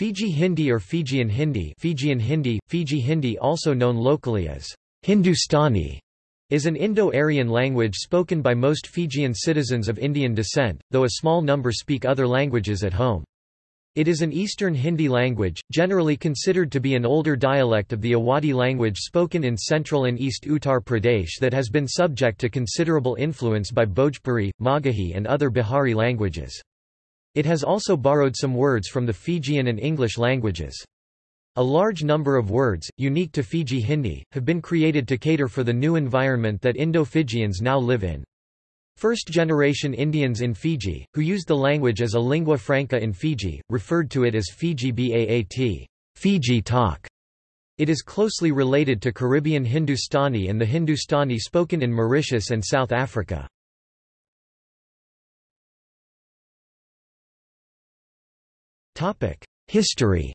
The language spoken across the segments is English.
Fiji Hindi or Fijian Hindi Fijian Hindi, Fiji Hindi also known locally as Hindustani, is an Indo-Aryan language spoken by most Fijian citizens of Indian descent, though a small number speak other languages at home. It is an Eastern Hindi language, generally considered to be an older dialect of the Awadhi language spoken in central and east Uttar Pradesh that has been subject to considerable influence by Bhojpuri, Magahi and other Bihari languages. It has also borrowed some words from the Fijian and English languages. A large number of words, unique to Fiji Hindi, have been created to cater for the new environment that Indo-Fijians now live in. First-generation Indians in Fiji, who used the language as a lingua franca in Fiji, referred to it as Fiji Baat Fiji talk. It is closely related to Caribbean Hindustani and the Hindustani spoken in Mauritius and South Africa. History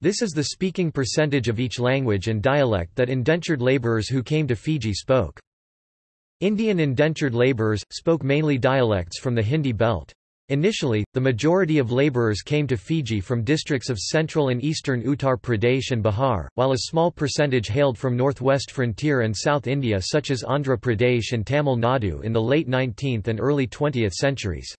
This is the speaking percentage of each language and dialect that indentured laborers who came to Fiji spoke. Indian indentured laborers, spoke mainly dialects from the Hindi belt. Initially, the majority of laborers came to Fiji from districts of central and eastern Uttar Pradesh and Bihar, while a small percentage hailed from northwest frontier and South India such as Andhra Pradesh and Tamil Nadu in the late 19th and early 20th centuries.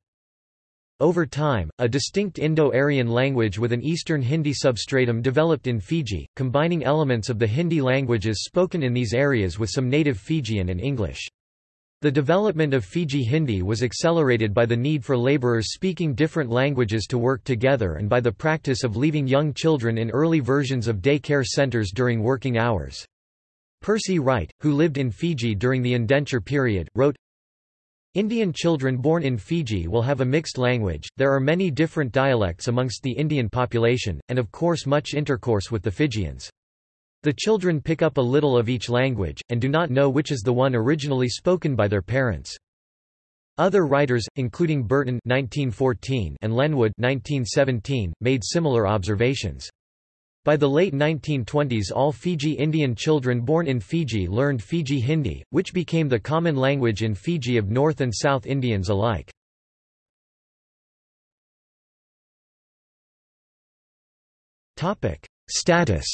Over time, a distinct Indo-Aryan language with an Eastern Hindi substratum developed in Fiji, combining elements of the Hindi languages spoken in these areas with some native Fijian and English. The development of Fiji Hindi was accelerated by the need for laborers speaking different languages to work together and by the practice of leaving young children in early versions of day care centers during working hours. Percy Wright, who lived in Fiji during the indenture period, wrote, Indian children born in Fiji will have a mixed language, there are many different dialects amongst the Indian population, and of course much intercourse with the Fijians. The children pick up a little of each language, and do not know which is the one originally spoken by their parents. Other writers, including Burton 1914 and Lenwood 1917, made similar observations. By the late 1920s all Fiji Indian children born in Fiji learned Fiji Hindi, which became the common language in Fiji of North and South Indians alike. Status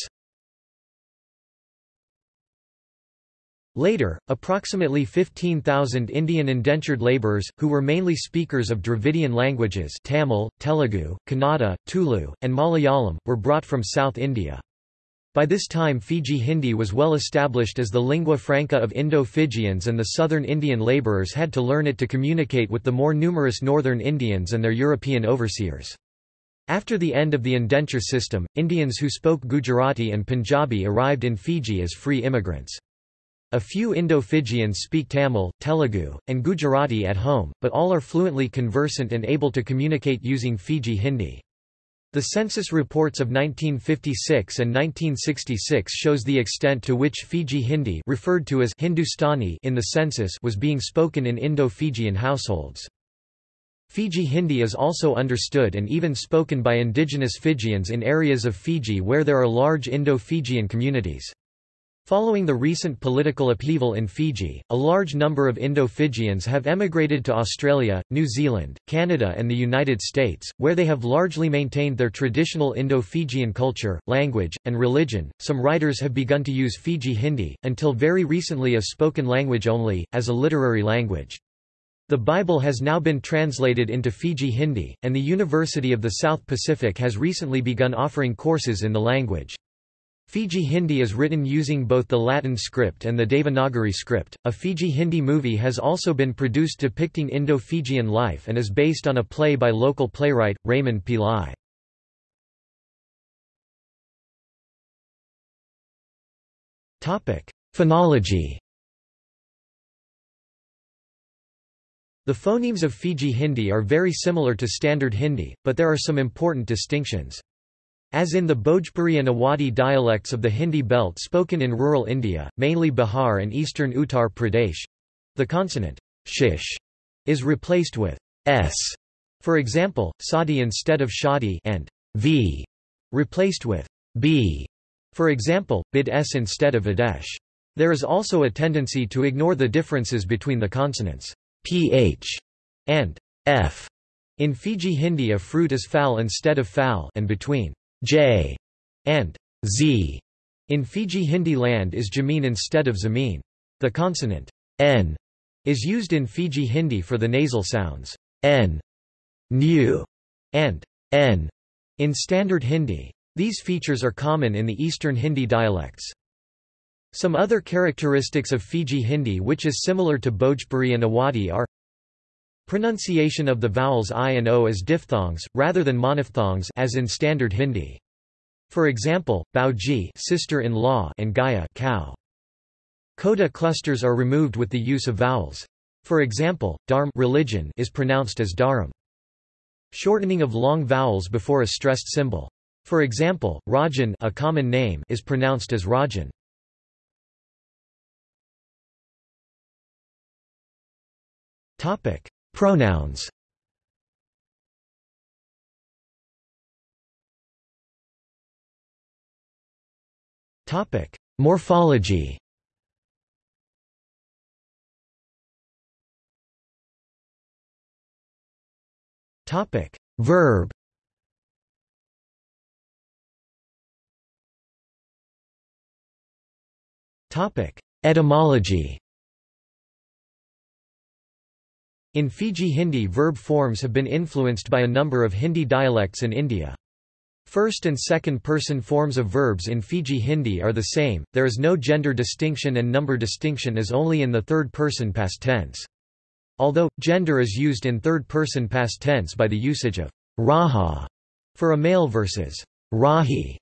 Later, approximately 15,000 Indian indentured labourers, who were mainly speakers of Dravidian languages Tamil, Telugu, Kannada, Tulu, and Malayalam, were brought from South India. By this time Fiji Hindi was well established as the lingua franca of Indo-Fijians and the southern Indian labourers had to learn it to communicate with the more numerous northern Indians and their European overseers. After the end of the indenture system, Indians who spoke Gujarati and Punjabi arrived in Fiji as free immigrants. A few Indo-Fijians speak Tamil, Telugu, and Gujarati at home, but all are fluently conversant and able to communicate using Fiji Hindi. The census reports of 1956 and 1966 shows the extent to which Fiji Hindi referred to as Hindustani in the census was being spoken in Indo-Fijian households. Fiji Hindi is also understood and even spoken by indigenous Fijians in areas of Fiji where there are large Indo-Fijian communities. Following the recent political upheaval in Fiji, a large number of Indo-Fijians have emigrated to Australia, New Zealand, Canada and the United States, where they have largely maintained their traditional Indo-Fijian culture, language, and religion. Some writers have begun to use Fiji Hindi, until very recently a spoken language only, as a literary language. The Bible has now been translated into Fiji Hindi, and the University of the South Pacific has recently begun offering courses in the language. Fiji Hindi is written using both the Latin script and the Devanagari script. A Fiji Hindi movie has also been produced depicting Indo-Fijian life and is based on a play by local playwright, Raymond Pillai. Phonology The phonemes of Fiji Hindi are very similar to Standard Hindi, but there are some important distinctions. As in the Bhojpuri and Awadhi dialects of the Hindi belt spoken in rural India, mainly Bihar and eastern Uttar Pradesh, the consonant shish is replaced with s. For example, sadi instead of shadi and v replaced with b. For example, bid s instead of adesh. There is also a tendency to ignore the differences between the consonants ph and f In Fiji Hindi a fruit is fal instead of fal and between j and z in Fiji Hindi land is jameen instead of zameen. The consonant n is used in Fiji Hindi for the nasal sounds n, nu, and n in standard Hindi. These features are common in the Eastern Hindi dialects. Some other characteristics of Fiji Hindi which is similar to Bhojpuri and Awadhi are Pronunciation of the vowels i and o as diphthongs, rather than monophthongs as in Standard Hindi. For example, Bauji sister-in-law and Gaya cow. Coda clusters are removed with the use of vowels. For example, dharm religion is pronounced as dharam. Shortening of long vowels before a stressed symbol. For example, Rajan a common name is pronounced as Rajan. Topic: Pronouns Topic: Morphology. Topic: Verb. Topic: Etymology. In Fiji Hindi verb forms have been influenced by a number of Hindi dialects in India. First and second person forms of verbs in Fiji Hindi are the same, there is no gender distinction and number distinction is only in the third person past tense. Although, gender is used in third person past tense by the usage of raha for a male versus rahi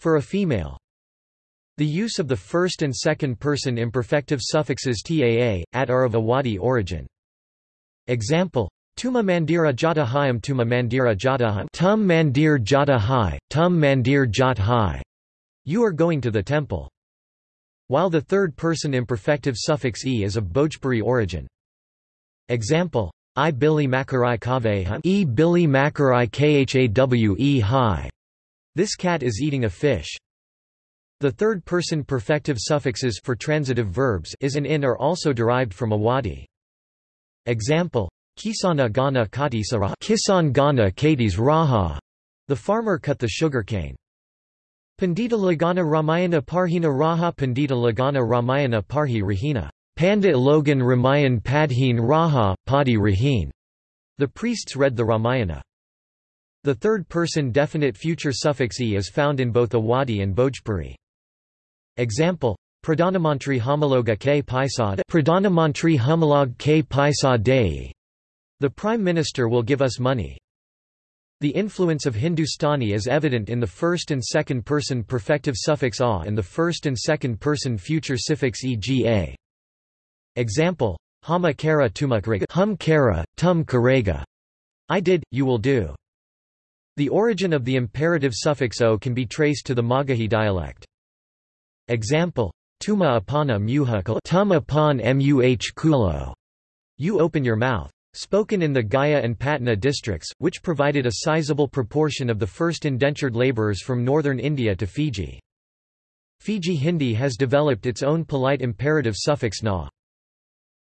for a female. The use of the first and second person imperfective suffixes taa, at are of Awadhi origin. Example Tuma Mandira Jata Hayam Tuma Mandira Jata Tum Mandir Jata Hai, Tum Mandir Jat Hai. You are going to the temple. While the third-person imperfective suffix e is of Bhojpuri origin. Example I Billy Makarai Kave E Billy Makarai Khawe Hi. This cat is eating a fish. The third-person perfective suffixes for transitive verbs is and in are also derived from Awadhi. Example: Kisana Gana Katisara Kisan Gana Katis Raha. The farmer cut the sugarcane. Pandita Lagana Ramayana Parhina Raha Pandita Lagana Ramayana Parhi Rahina. Pandit Logan Ramayan Padheen Raha, Padi Rahin. The priests read the Ramayana. The third-person definite future suffix e is found in both Awadhi and Bhojpuri. Example Pradhanamantri Homologa K Paisad Pradhanamantri Homolog K Paisa Dei. The Prime Minister will give us money. The influence of Hindustani is evident in the first and second person perfective suffix a and the first and second person future suffix ega. Example: Hama kara tumak hum kara, tum karega. I did, you will do. The origin of the imperative suffix o can be traced to the Magahi dialect. Example: Tuma apana muhakal tum upon muh kulo. You open your mouth. Spoken in the Gaya and Patna districts, which provided a sizable proportion of the first indentured labourers from northern India to Fiji. Fiji Hindi has developed its own polite imperative suffix na.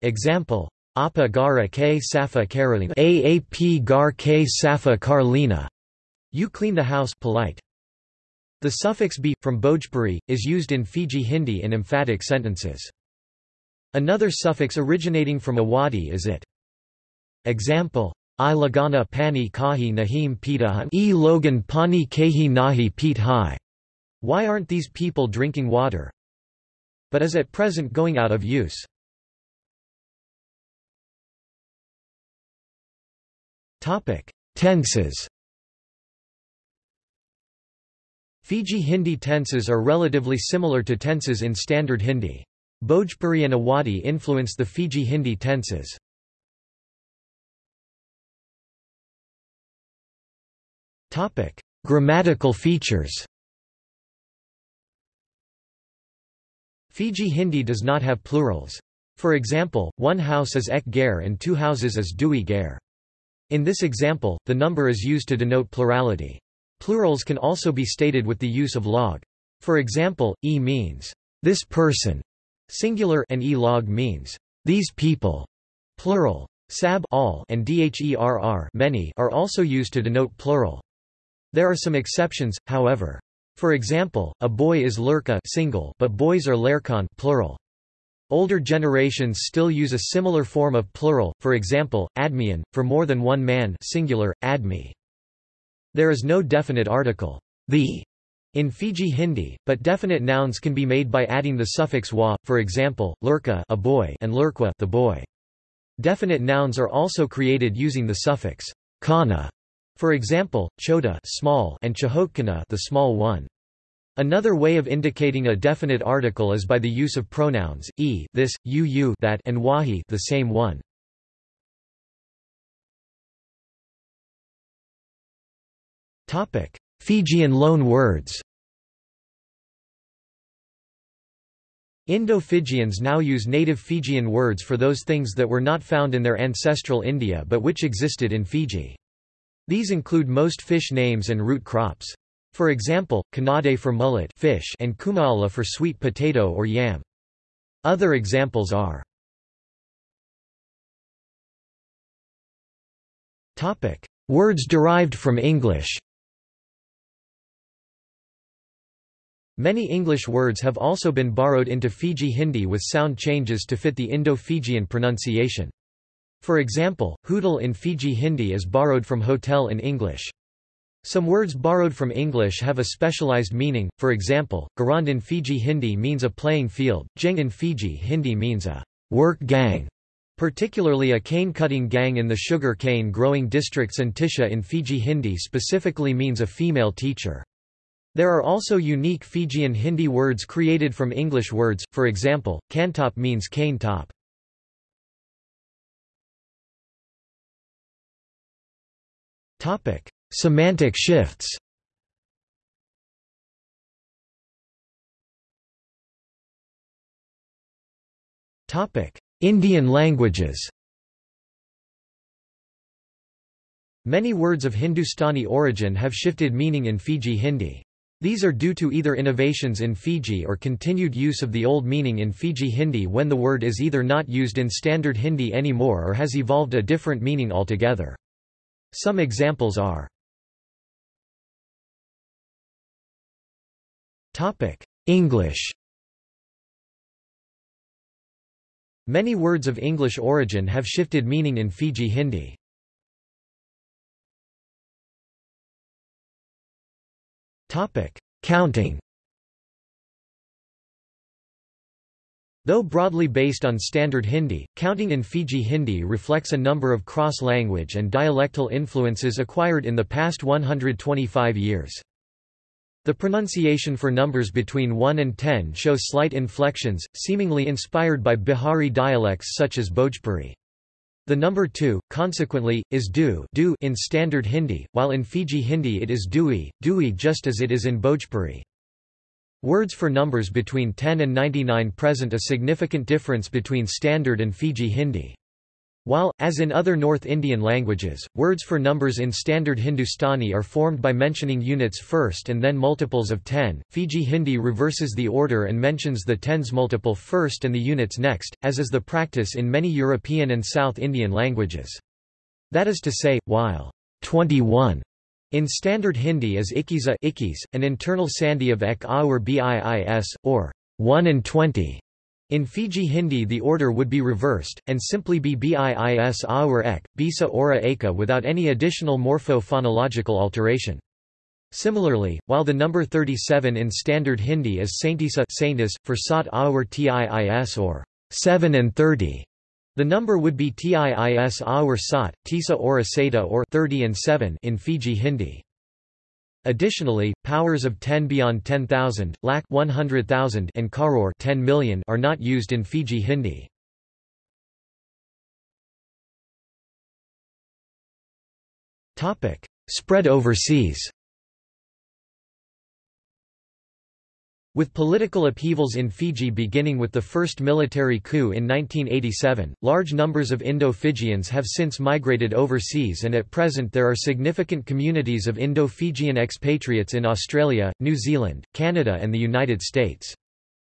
Example: Apa gara k safa karalina aap gar k safa karlina. You clean the house polite. The suffix b, from Bhojpuri, is used in Fiji Hindi in emphatic sentences. Another suffix originating from Awadhi is it. Example, I lagana pani kahi nahim pita e logan pani kahi nahi pit hai. Why aren't these people drinking water? But is at present going out of use. Topic: Tenses Fiji Hindi tenses are relatively similar to tenses in Standard Hindi. Bhojpuri and Awadhi influence the Fiji Hindi tenses. Grammatical features Fiji Hindi does not have plurals. For example, one house is ek gair and two houses is dui gair. In this example, the number is used to denote plurality. Plurals can also be stated with the use of log. For example, e means, this person, singular and e log means, these people, plural. Sab all and dherr many are also used to denote plural. There are some exceptions, however. For example, a boy is lurka single but boys are lerkon plural. Older generations still use a similar form of plural, for example, admian, for more than one man singular, admi. There is no definite article, the, in Fiji Hindi, but definite nouns can be made by adding the suffix wa, for example, lurka a boy and lurkwa the boy. Definite nouns are also created using the suffix kana, for example, chota small and chahotkana the small one. Another way of indicating a definite article is by the use of pronouns, e this, you you that and wahi the same one. Fijian loan words Indo-Fijians now use native Fijian words for those things that were not found in their ancestral India but which existed in Fiji. These include most fish names and root crops. For example, kanade for mullet fish and kumaala for sweet potato or yam. Other examples are Words derived from English Many English words have also been borrowed into Fiji Hindi with sound changes to fit the Indo-Fijian pronunciation. For example, hoodle in Fiji Hindi is borrowed from hotel in English. Some words borrowed from English have a specialized meaning, for example, garand in Fiji Hindi means a playing field, jeng in Fiji Hindi means a work gang, particularly a cane-cutting gang in the sugar cane growing districts and tisha in Fiji Hindi specifically means a female teacher. There are also unique Fijian Hindi words created from English words, for example, kantop means cane top. Semantic shifts Indian languages Many words of Hindustani origin have shifted meaning in Fiji Hindi. These are due to either innovations in Fiji or continued use of the old meaning in Fiji Hindi when the word is either not used in standard Hindi anymore or has evolved a different meaning altogether. Some examples are English Many words of English origin have shifted meaning in Fiji Hindi. Counting Though broadly based on Standard Hindi, counting in Fiji Hindi reflects a number of cross-language and dialectal influences acquired in the past 125 years. The pronunciation for numbers between 1 and 10 shows slight inflections, seemingly inspired by Bihari dialects such as Bhojpuri. The number 2, consequently, is du, du in Standard Hindi, while in Fiji Hindi it is dui, dui just as it is in Bhojpuri. Words for numbers between 10 and 99 present a significant difference between Standard and Fiji Hindi. While, as in other North Indian languages, words for numbers in Standard Hindustani are formed by mentioning units first and then multiples of 10, Fiji Hindi reverses the order and mentions the tens multiple first and the units next, as is the practice in many European and South Indian languages. That is to say, while 21 in Standard Hindi is ikiza ikis, an internal sandhi of ek aur biis, or 1 and 20, in Fiji Hindi the order would be reversed, and simply be biis aur ek, bisa ora eka without any additional morpho-phonological alteration. Similarly, while the number 37 in Standard Hindi is saintisa saintis, for sat aur tiis or 7 and 30, the number would be tiis aur sat, tisa ora seta or 30 and 7 in Fiji Hindi. Additionally, powers of 10 beyond 10,000, lakh 100,000 and karor 10 million are not used in Fiji Hindi. Topic: Spread overseas. With political upheavals in Fiji beginning with the first military coup in 1987, large numbers of Indo-Fijians have since migrated overseas and at present there are significant communities of Indo-Fijian expatriates in Australia, New Zealand, Canada and the United States.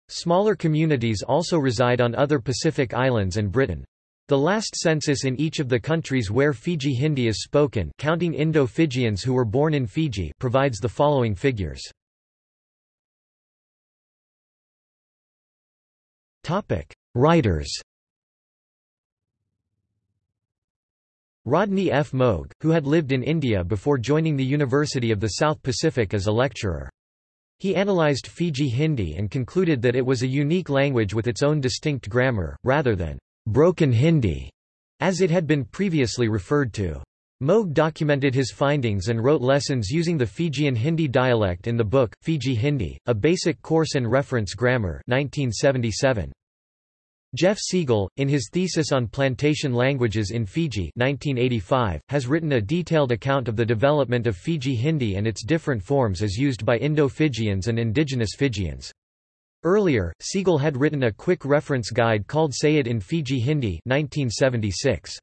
Smaller communities also reside on other Pacific islands and Britain. The last census in each of the countries where Fiji Hindi is spoken counting Indo-Fijians who were born in Fiji provides the following figures. Writers Rodney F. Moag, who had lived in India before joining the University of the South Pacific as a lecturer. He analyzed Fiji Hindi and concluded that it was a unique language with its own distinct grammar, rather than broken Hindi, as it had been previously referred to. Moag documented his findings and wrote lessons using the Fijian Hindi dialect in the book, Fiji Hindi, A Basic Course and Reference Grammar 1977. Jeff Siegel, in his thesis on plantation languages in Fiji 1985, has written a detailed account of the development of Fiji Hindi and its different forms as used by Indo-Fijians and indigenous Fijians. Earlier, Siegel had written a quick reference guide called Say It in Fiji Hindi 1976.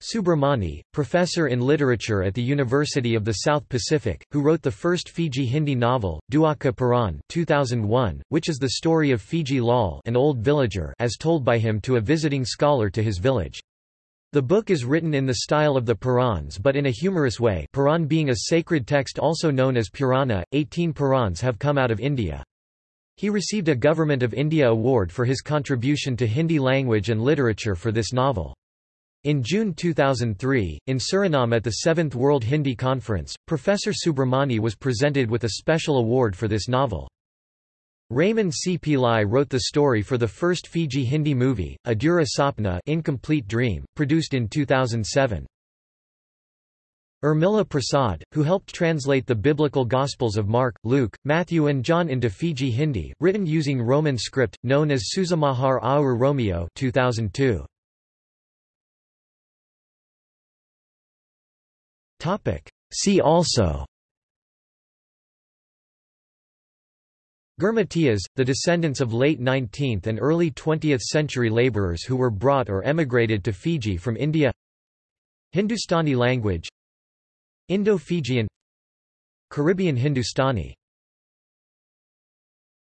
Subramani, professor in literature at the University of the South Pacific, who wrote the first Fiji Hindi novel, Dauka Puran 2001, which is the story of Fiji Lal an old villager as told by him to a visiting scholar to his village. The book is written in the style of the Purans but in a humorous way Puran being a sacred text also known as Purana, 18 Purans have come out of India. He received a Government of India award for his contribution to Hindi language and literature for this novel. In June 2003, in Suriname at the 7th World Hindi Conference, Professor Subramani was presented with a special award for this novel. Raymond C. Pillai wrote the story for the first Fiji Hindi movie, Adhura Sapna Incomplete Dream, produced in 2007. Urmila Prasad, who helped translate the biblical Gospels of Mark, Luke, Matthew and John into Fiji Hindi, written using Roman script, known as Susamahar Aur Romeo 2002. See also. Girmitiyas, the descendants of late 19th and early 20th century labourers who were brought or emigrated to Fiji from India. Hindustani language. Indo-Fijian. Caribbean Hindustani